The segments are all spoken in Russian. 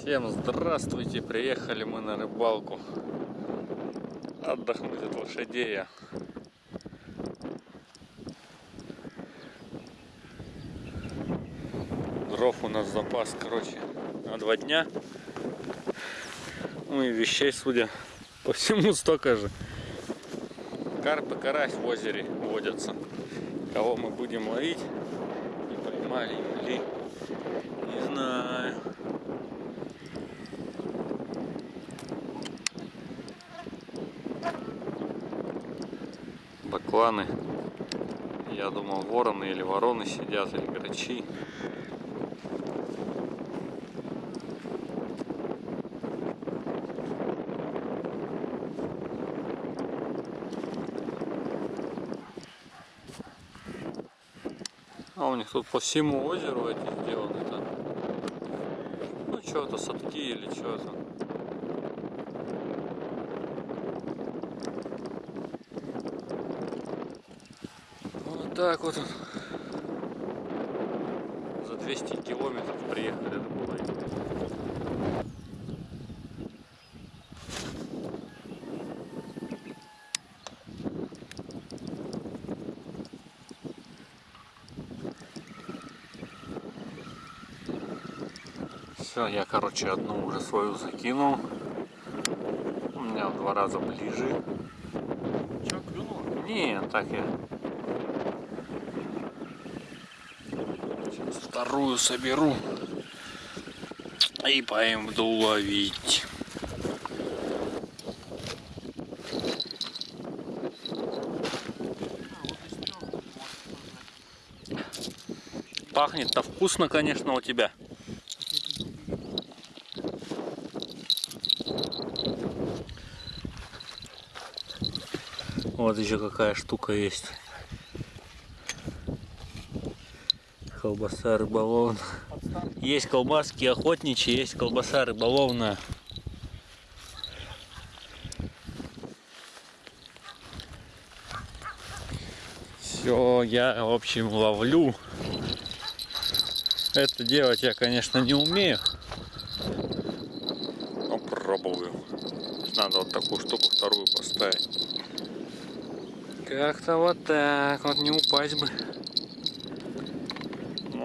Всем здравствуйте! Приехали мы на рыбалку. Отдохнуть от лошадей. Дров у нас запас, короче, на два дня. Ну и вещей, судя по всему, столько же. Карп и карась в озере водятся. Кого мы будем ловить, не поймали ли, не знаю. Бакланы. Я думал вороны или вороны сидят, или грачи. А у них тут по всему озеру эти сделаны там. Ну что-то садки или что-то. Вот так вот. За 200 километров приехали рыболовить. Все, я, короче, одну уже свою закинул. У меня в два раза ближе. Че, клюнуло? Не, так я. Сейчас вторую соберу. И пойду ловить. Пахнет-то вкусно, конечно, у тебя. Вот еще какая штука есть. Колбаса рыболовная. Есть колбаски охотничьи, есть колбаса рыболовная. Все, я, в общем, ловлю. Это делать я, конечно, не умею. Но пробую. Надо вот такую штуку вторую поставить. Как-то вот так, вот не упасть бы.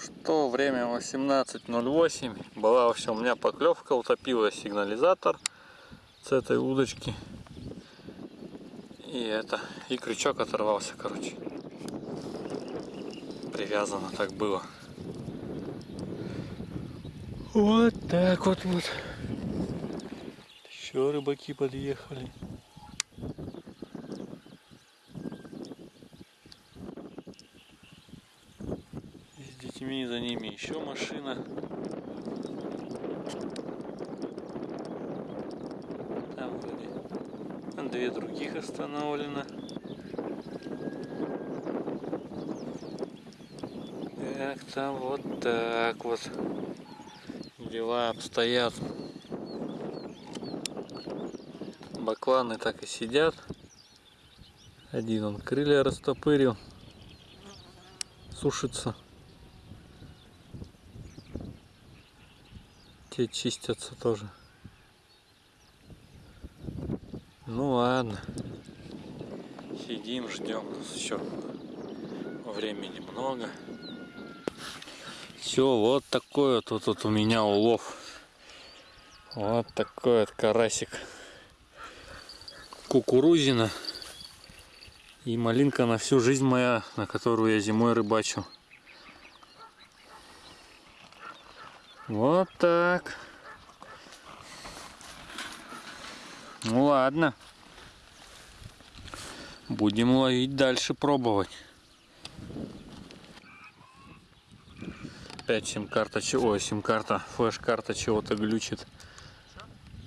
Что, время 18.08. Была вообще у меня поклевка, утопила сигнализатор с этой удочки. И это, и крючок оторвался, короче. Привязано так было. Вот так вот вот. Еще рыбаки подъехали. с детьми, за ними еще машина. Там вроде две других остановлено. Как там вот так вот дела обстоят. Бакланы так и сидят. Один он крылья растопырил. Сушится. Те чистятся тоже. Ну ладно. Сидим, ждем. Еще времени много. Все, вот такой вот, вот, вот у меня улов. Вот такой вот карасик. Кукурузина. И малинка на всю жизнь моя, на которую я зимой рыбачу. Вот так. Ну ладно. Будем ловить дальше, пробовать. Опять сим-карта чего? Сим-карта, флеш-карта чего-то глючит.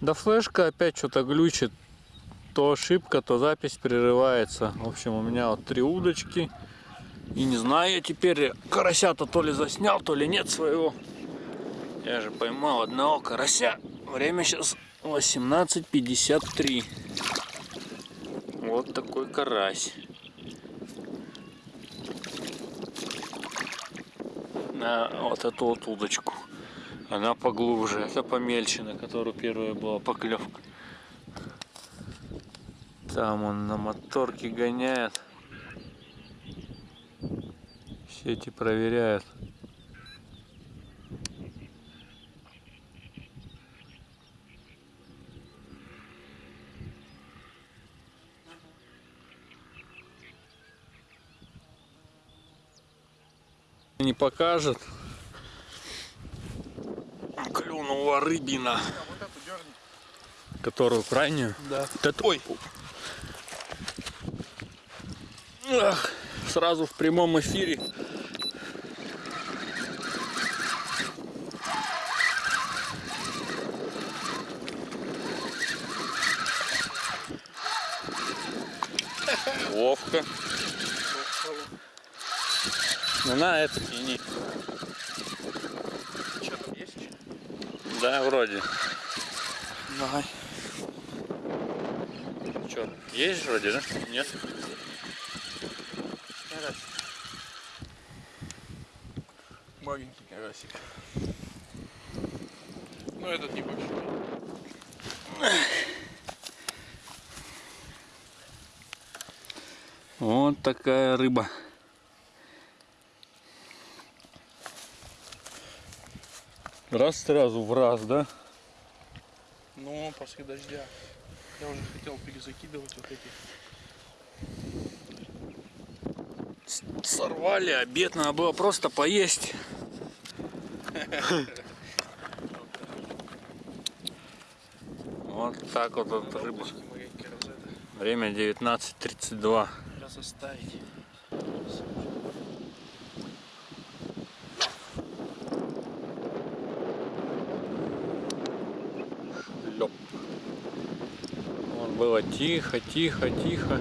Да флешка опять что-то глючит. То ошибка, то запись прерывается. В общем, у меня вот три удочки. И не знаю я теперь, карася-то то ли заснял, то ли нет своего. Я же поймал одного карася. Время сейчас 18.53. Вот такой карась. На вот эту вот удочку. Она поглубже, это помельче, на которую первая была поклевка. Там он на моторке гоняет. Сети проверяет. Не покажет. Клюнула рыбина. Которую крайнюю? Да. Это... Ой. Ах, сразу в прямом эфире. Ловко. Ну на это тяни. Что там есть еще? Да, вроде. Давай. Че, есть вроде, да? Нет? Карасик. Маленький карасик. Ну этот небольшой. Вот такая рыба. Раз сразу в раз, да? Ну, после дождя. Я уже хотел перезакидывать вот эти. Сорвали, обед надо было просто поесть. Вот так вот, рыба. Время 19.32. Сейчас оставить. Было тихо, тихо, тихо.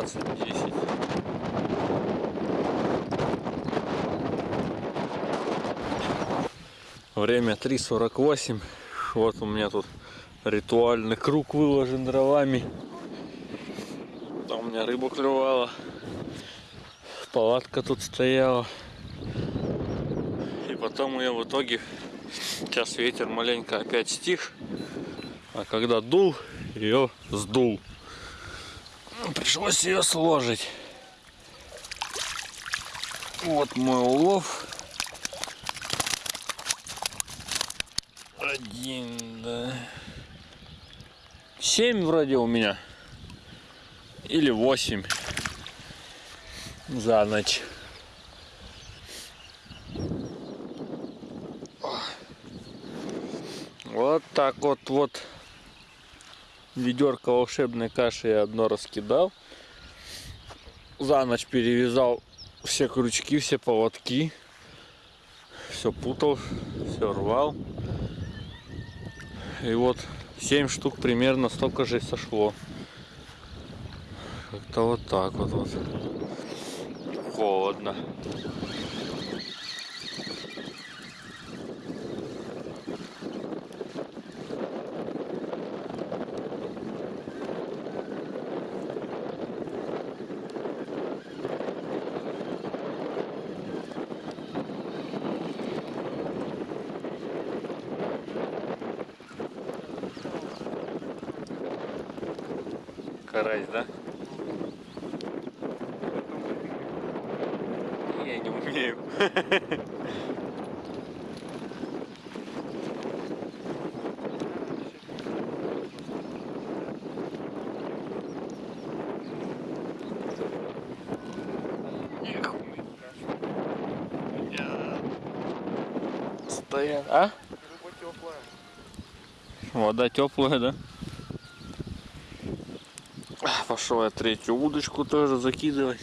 20, 10. Время 3.48. Вот у меня тут ритуальный круг выложен дровами. Там у меня рыбу клювала. Палатка тут стояла. И потом я в итоге... Сейчас ветер маленько опять стих. А когда дул, ее сдул. Пришлось ее сложить. Вот мой улов. Один, да. Семь вроде у меня. Или восемь. За ночь. Вот так вот вот ведерко волшебной каши я одно раскидал. За ночь перевязал все крючки, все поводки. Все путал, все рвал. И вот 7 штук примерно столько же и сошло. Как-то вот так вот, вот. Холодно. Карась, да? Я не умею. Стоят. А? Вода теплая, да? А, Пошел я третью удочку тоже закидывать.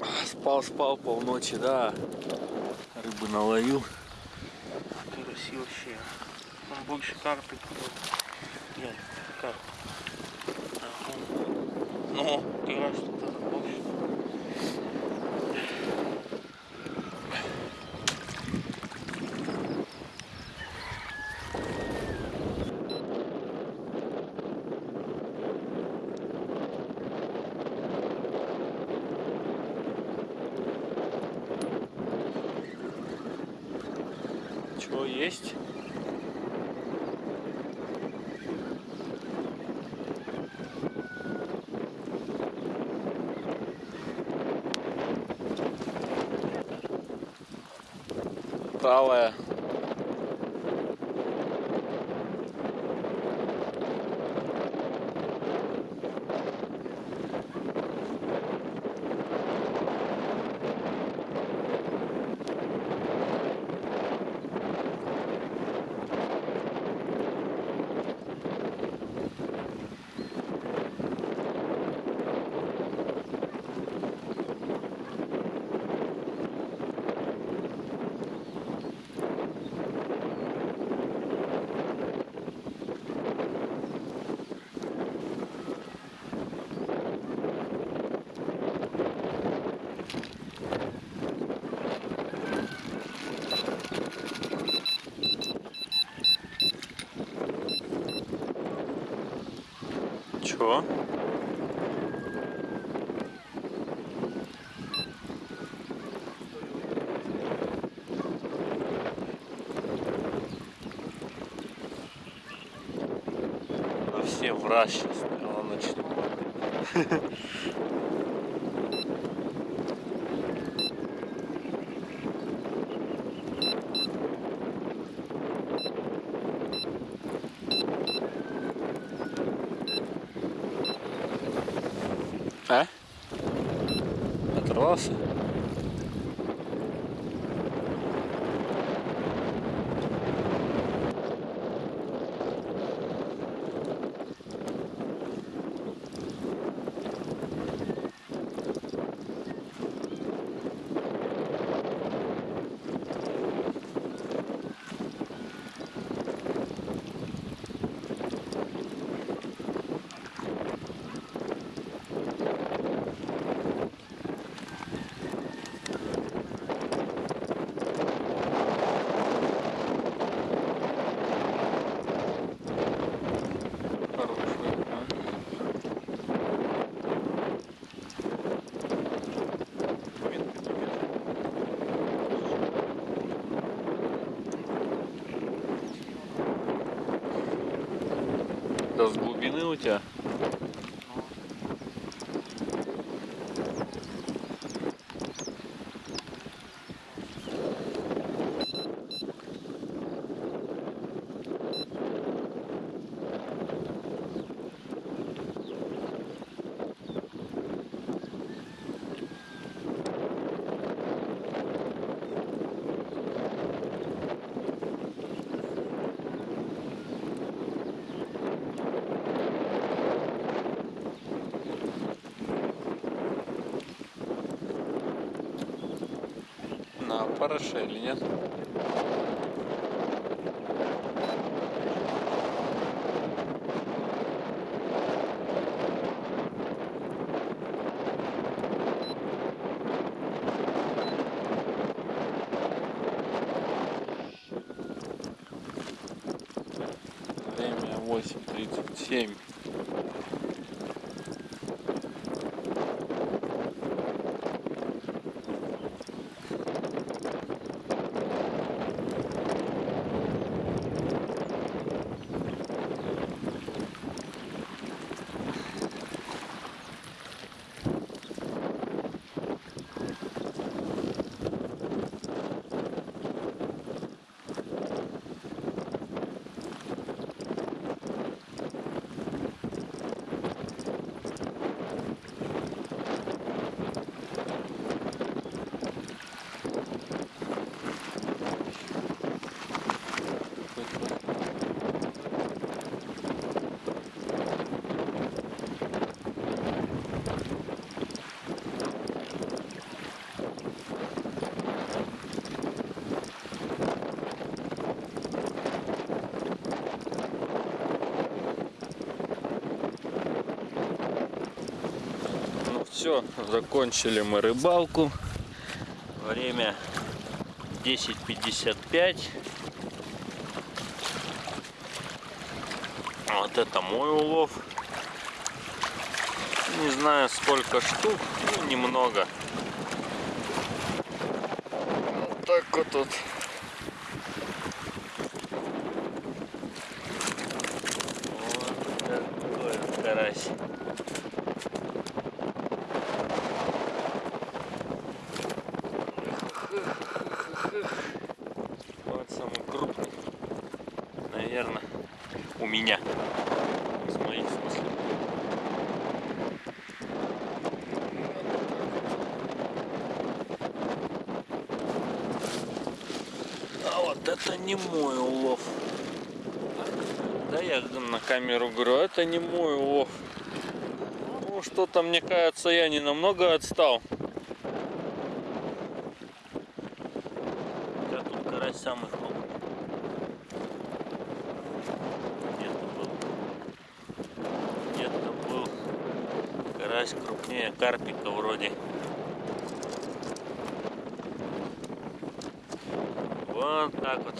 А, Спал, спал полночи, да. Рыбы наловил. Красивоще. Он больше карты купил. Нет, карты. Ага. Ну, тираж тут это больше. Чего есть? Талая. Чего? Все в раз сейчас, наверное, начнут. А? Оторвался? Хороший, да. Да с На параше или нет? Время 8.37. Все, закончили мы рыбалку. Время 10.55. Вот это мой улов. Не знаю сколько штук, ну немного. Вот так вот. Вот такой вот карась. Вот самый крупный. Наверное, у меня. С моих в смысле. А вот это не мой улов. Да я на камеру говорю, это не мой улов. Ну что-то мне кажется, я не намного отстал. Да тут карась самый крупный. Где-то был. Где-то был карась крупнее карпика вроде. Вот так вот.